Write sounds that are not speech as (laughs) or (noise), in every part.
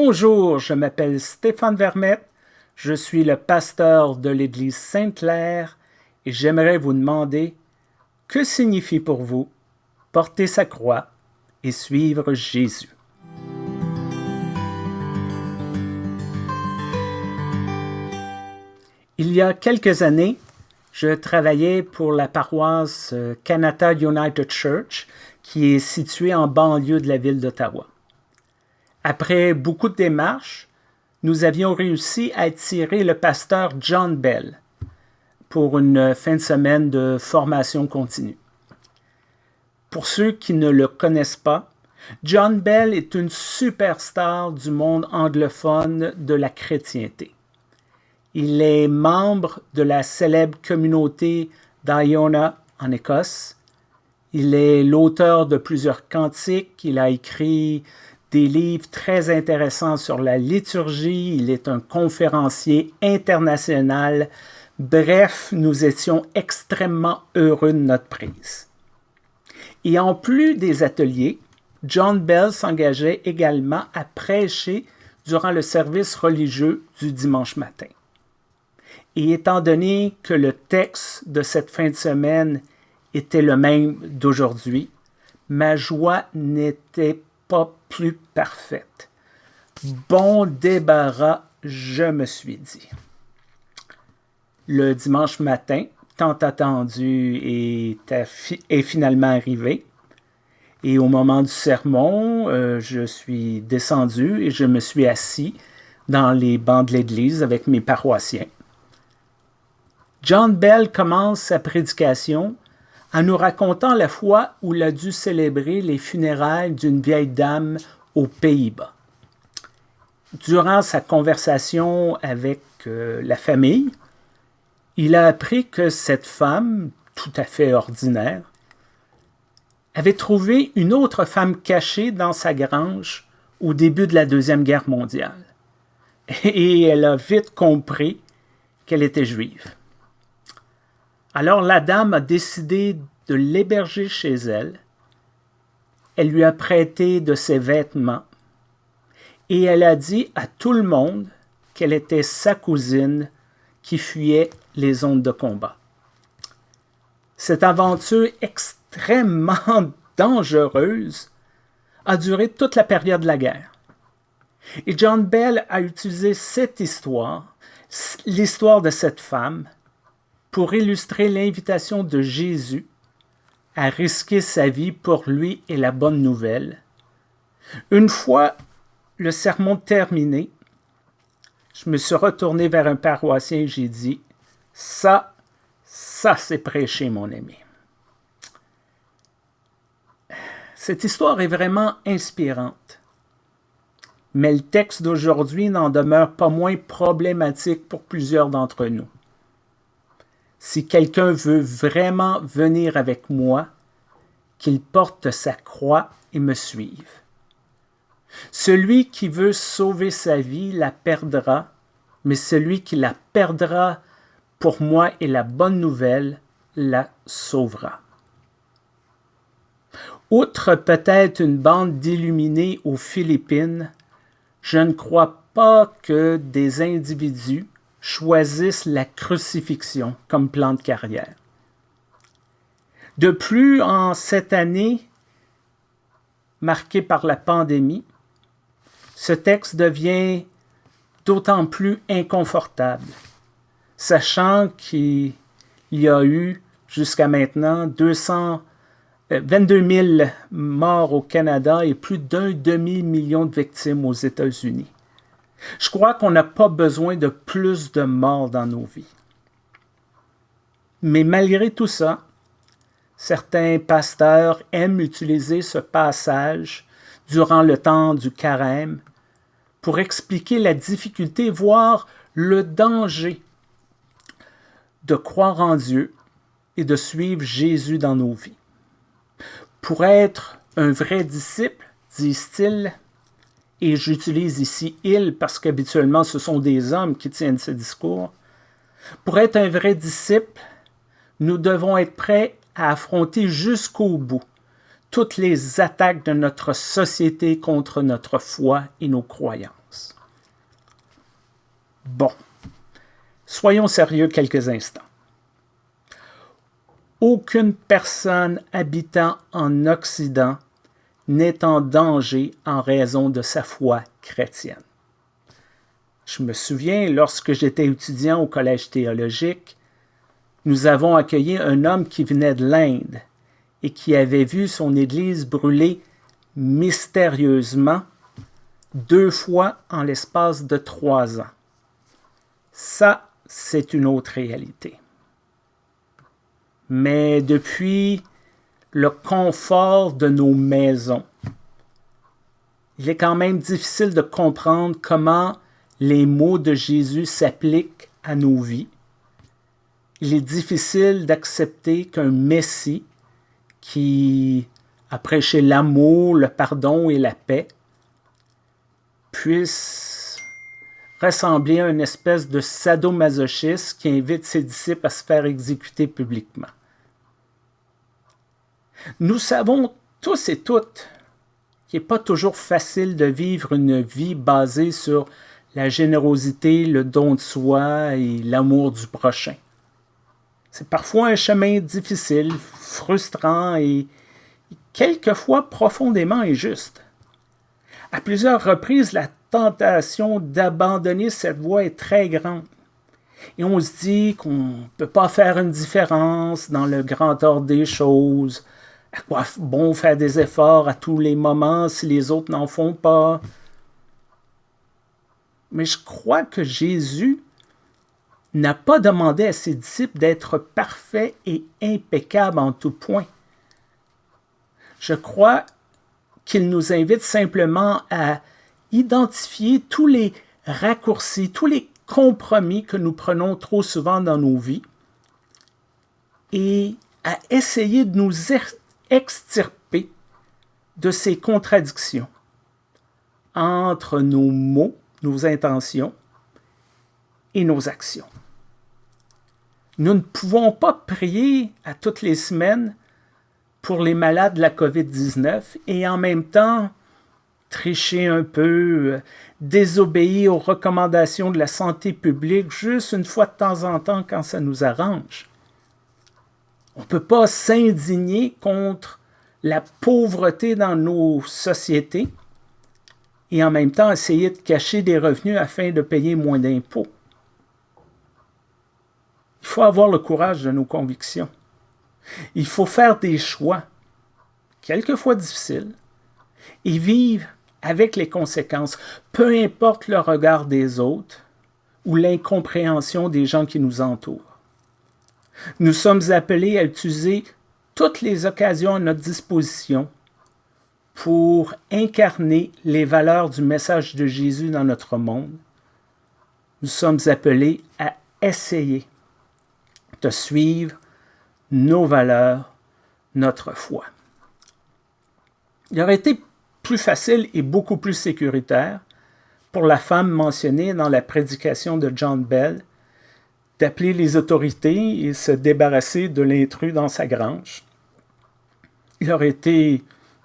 Bonjour, je m'appelle Stéphane Vermette, je suis le pasteur de l'Église Sainte-Claire et j'aimerais vous demander que signifie pour vous porter sa croix et suivre Jésus? Il y a quelques années, je travaillais pour la paroisse Canada United Church qui est située en banlieue de la ville d'Ottawa. Après beaucoup de démarches, nous avions réussi à attirer le pasteur John Bell pour une fin de semaine de formation continue. Pour ceux qui ne le connaissent pas, John Bell est une superstar du monde anglophone de la chrétienté. Il est membre de la célèbre communauté d'Iona en Écosse. Il est l'auteur de plusieurs cantiques. Il a écrit des livres très intéressants sur la liturgie. Il est un conférencier international. Bref, nous étions extrêmement heureux de notre prise. Et en plus des ateliers, John Bell s'engageait également à prêcher durant le service religieux du dimanche matin. Et étant donné que le texte de cette fin de semaine était le même d'aujourd'hui, ma joie n'était pas plus parfaite. Bon débarras, je me suis dit. Le dimanche matin, tant attendu est, finalement arrivé. Et au moment du sermon, euh, je suis descendu et je me suis assis dans les bancs de l'église avec mes paroissiens. John Bell commence sa prédication en nous racontant la fois où il a dû célébrer les funérailles d'une vieille dame aux Pays-Bas. Durant sa conversation avec euh, la famille, il a appris que cette femme, tout à fait ordinaire, avait trouvé une autre femme cachée dans sa grange au début de la Deuxième Guerre mondiale. Et elle a vite compris qu'elle était juive. Alors la dame a décidé de l'héberger chez elle. Elle lui a prêté de ses vêtements et elle a dit à tout le monde qu'elle était sa cousine qui fuyait les zones de combat. Cette aventure extrêmement (laughs) dangereuse a duré toute la période de la guerre. Et John Bell a utilisé cette histoire, l'histoire de cette femme, pour illustrer l'invitation de Jésus à risquer sa vie pour lui et la bonne nouvelle. Une fois le sermon terminé, je me suis retourné vers un paroissien et j'ai dit « Ça, ça c'est prêché, mon ami. » Cette histoire est vraiment inspirante. Mais le texte d'aujourd'hui n'en demeure pas moins problématique pour plusieurs d'entre nous si quelqu'un veut vraiment venir avec moi, qu'il porte sa croix et me suive. Celui qui veut sauver sa vie la perdra, mais celui qui la perdra pour moi et la bonne nouvelle la sauvera. Outre peut-être une bande d'illuminés aux Philippines, je ne crois pas que des individus choisissent la crucifixion comme plan de carrière. De plus, en cette année marquée par la pandémie, ce texte devient d'autant plus inconfortable, sachant qu'il y a eu jusqu'à maintenant 200, 22 000 morts au Canada et plus d'un demi-million de victimes aux États-Unis. Je crois qu'on n'a pas besoin de plus de morts dans nos vies. Mais malgré tout ça, certains pasteurs aiment utiliser ce passage durant le temps du carême pour expliquer la difficulté, voire le danger de croire en Dieu et de suivre Jésus dans nos vies. Pour être un vrai disciple, disent-ils, et j'utilise ici « il » parce qu'habituellement ce sont des hommes qui tiennent ce discours, pour être un vrai disciple, nous devons être prêts à affronter jusqu'au bout toutes les attaques de notre société contre notre foi et nos croyances. Bon, soyons sérieux quelques instants. Aucune personne habitant en Occident n'est en danger en raison de sa foi chrétienne. Je me souviens, lorsque j'étais étudiant au collège théologique, nous avons accueilli un homme qui venait de l'Inde et qui avait vu son église brûler mystérieusement deux fois en l'espace de trois ans. Ça, c'est une autre réalité. Mais depuis le confort de nos maisons, il est quand même difficile de comprendre comment les mots de Jésus s'appliquent à nos vies. Il est difficile d'accepter qu'un Messie qui a prêché l'amour, le pardon et la paix puisse ressembler à une espèce de sadomasochiste qui invite ses disciples à se faire exécuter publiquement. Nous savons tous et toutes qu'il n'est pas toujours facile de vivre une vie basée sur la générosité, le don de soi et l'amour du prochain. C'est parfois un chemin difficile, frustrant et quelquefois profondément injuste. À plusieurs reprises, la tentation d'abandonner cette voie est très grande. Et on se dit qu'on ne peut pas faire une différence dans le grand ordre des choses. Bon faire des efforts à tous les moments si les autres n'en font pas? Mais je crois que Jésus n'a pas demandé à ses disciples d'être parfaits et impeccables en tout point. Je crois qu'il nous invite simplement à identifier tous les raccourcis, tous les compromis que nous prenons trop souvent dans nos vies et à essayer de nous extirper de ces contradictions entre nos mots nos intentions et nos actions. Nous ne pouvons pas prier à toutes les semaines pour les malades de la COVID-19 et en même temps tricher un peu, désobéir aux recommandations de la santé publique juste une fois de temps en temps quand ça nous arrange. On ne peut pas s'indigner contre la pauvreté dans nos sociétés et en même temps essayer de cacher des revenus afin de payer moins d'impôts. Il faut avoir le courage de nos convictions. Il faut faire des choix, quelquefois difficiles, et vivre avec les conséquences, peu importe le regard des autres ou l'incompréhension des gens qui nous entourent. Nous sommes appelés à utiliser toutes les occasions à notre disposition pour incarner les valeurs du message de Jésus dans notre monde, nous sommes appelés à essayer de suivre nos valeurs, notre foi. Il aurait été plus facile et beaucoup plus sécuritaire pour la femme mentionnée dans la prédication de John Bell d'appeler les autorités et se débarrasser de l'intrus dans sa grange. Il aurait été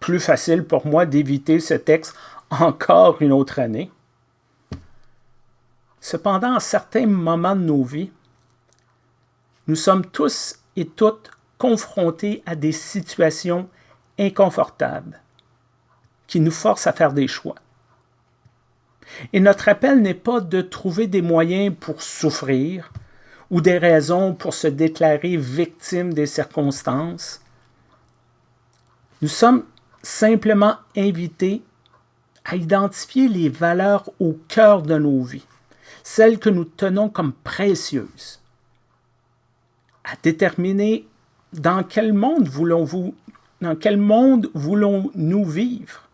plus facile pour moi d'éviter ce texte encore une autre année. Cependant, à certains moments de nos vies, nous sommes tous et toutes confrontés à des situations inconfortables qui nous forcent à faire des choix. Et notre appel n'est pas de trouver des moyens pour souffrir ou des raisons pour se déclarer victime des circonstances. Nous sommes simplement inviter à identifier les valeurs au cœur de nos vies, celles que nous tenons comme précieuses, à déterminer dans quel monde voulons-vous, dans quel monde voulons-nous vivre,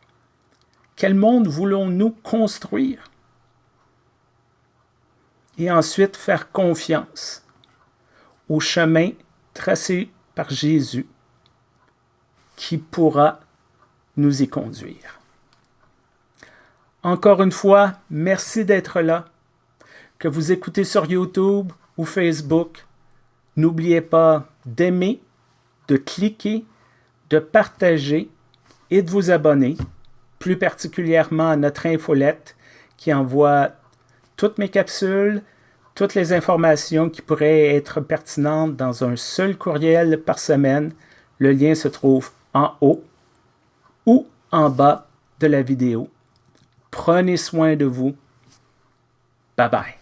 quel monde voulons-nous construire, et ensuite faire confiance au chemin tracé par Jésus qui pourra nous y conduire. Encore une fois, merci d'être là. Que vous écoutez sur YouTube ou Facebook, n'oubliez pas d'aimer, de cliquer, de partager et de vous abonner, plus particulièrement à notre infolette qui envoie toutes mes capsules, toutes les informations qui pourraient être pertinentes dans un seul courriel par semaine. Le lien se trouve en haut ou en bas de la vidéo. Prenez soin de vous. Bye bye.